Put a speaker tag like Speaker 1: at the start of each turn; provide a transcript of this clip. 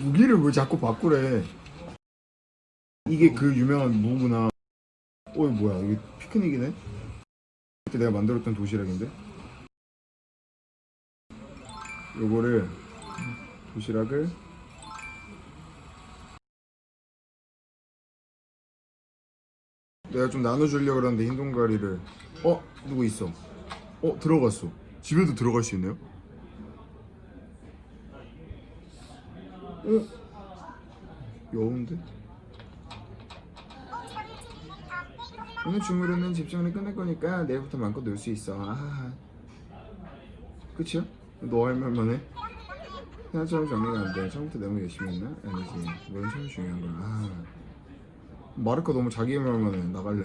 Speaker 1: 무기를 왜 자꾸 바꾸래 이게 그 유명한 무구나 어 뭐야 이게 피크닉이네 그때 내가 만들었던 도시락인데 요거를 도시락을 내가 좀 나눠주려고 그러는데 흰 동가리를 어? 누구 있어? 어? 들어갔어 집에도 들어갈 수 있네요? 어? 여운데? 오늘 주무르는 집중을 끝낼 거니까 내일부터 마음껏 놀 수 있어 아 끝이야? 너할 말만 해? 생각처럼 정리가 안 돼. 처음부터 너무 열심히 했나? 아니지. 뭔 처음 중요한 거야. 아. 마르카 너무 자기 말만 해. 나갈래.